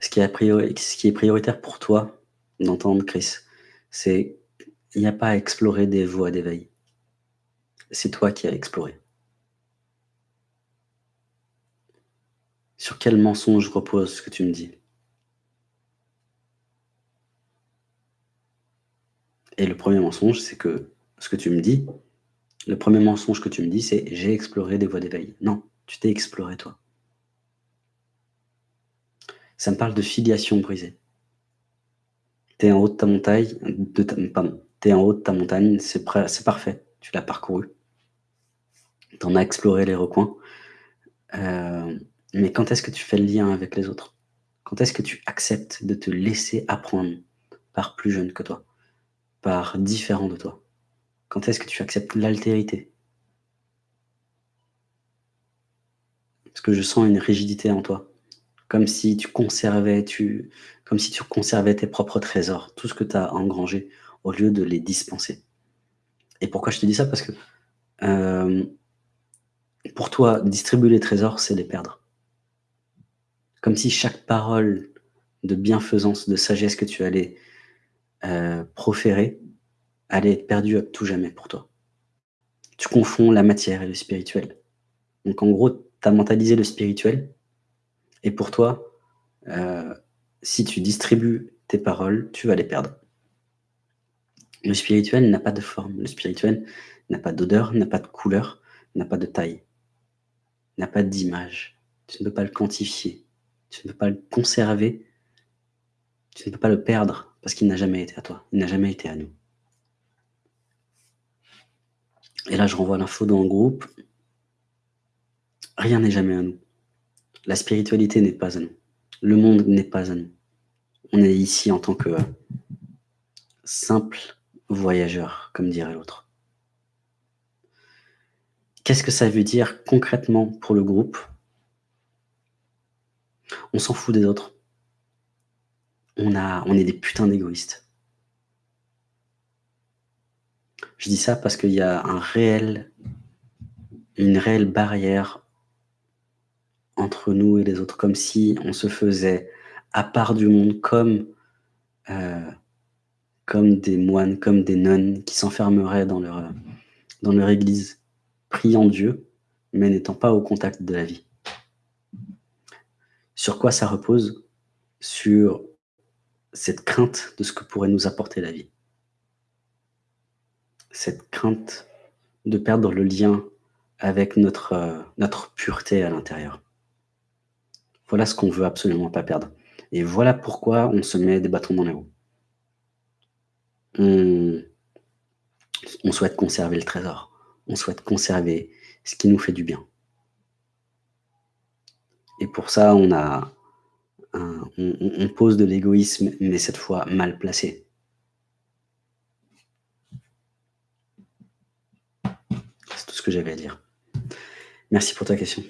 ce qui est prioritaire pour toi d'entendre Chris, c'est il n'y a pas à explorer des voies d'éveil. C'est toi qui as exploré. Sur quel mensonge repose ce que tu me dis? Et le premier mensonge, c'est que ce que tu me dis, le premier mensonge que tu me dis, c'est « j'ai exploré des voies d'éveil ». Non, tu t'es exploré toi. Ça me parle de filiation brisée. Tu es en haut de ta montagne, de pardon, tu es en haut de ta montagne, c'est parfait, tu l'as parcouru. Tu en as exploré les recoins. Euh, mais quand est-ce que tu fais le lien avec les autres? Quand est-ce que tu acceptes de te laisser apprendre par plus jeune que toi? Par différent de toi? Quand est-ce que tu acceptes l'altérité? Parce que je sens une rigidité en toi. Comme si tu conservais, tes propres trésors, tout ce que tu as engrangé, au lieu de les dispenser. Et pourquoi je te dis ça? Parce que euh, pour toi, distribuer les trésors, c'est les perdre. Comme si chaque parole de bienfaisance, de sagesse que tu allais euh, proférer allait être perdue à tout jamais pour toi. Tu confonds la matière et le spirituel. Donc en gros, tu as mentalisé le spirituel, et pour toi, euh, si tu distribues tes paroles, tu vas les perdre. Le spirituel n'a pas de forme, le spirituel n'a pas d'odeur, n'a pas de couleur, n'a pas de taille, n'a pas d'image. Tu ne peux pas le quantifier, tu ne peux pas le conserver, tu ne peux pas le perdre parce qu'il n'a jamais été à toi, il n'a jamais été à nous. Et là, je renvoie l'info dans le groupe. Rien n'est jamais à nous. La spiritualité n'est pas à nous. Le monde n'est pas à nous. On est ici en tant que simple voyageur, comme dirait l'autre. Qu'est-ce que ça veut dire concrètement pour le groupe? On s'en fout des autres. On est des putains d'égoïstes. Je dis ça parce qu'il y a un réel, une réelle barrière entre nous et les autres, comme si on se faisait à part du monde, comme, euh, comme des moines, comme des nonnes qui s'enfermeraient dans leur, dans leur église, priant Dieu, mais n'étant pas au contact de la vie. Sur quoi ça repose? Sur cette crainte de ce que pourrait nous apporter la vie. Cette crainte de perdre le lien avec notre, euh, notre pureté à l'intérieur. Voilà ce qu'on veut absolument pas perdre. Et voilà pourquoi on se met des bâtons dans les roues. On, souhaite conserver le trésor. On souhaite conserver ce qui nous fait du bien. Et pour ça, on, a on pose de l'égoïsme, mais cette fois mal placé. C'est tout ce que j'avais à dire. Merci pour ta question.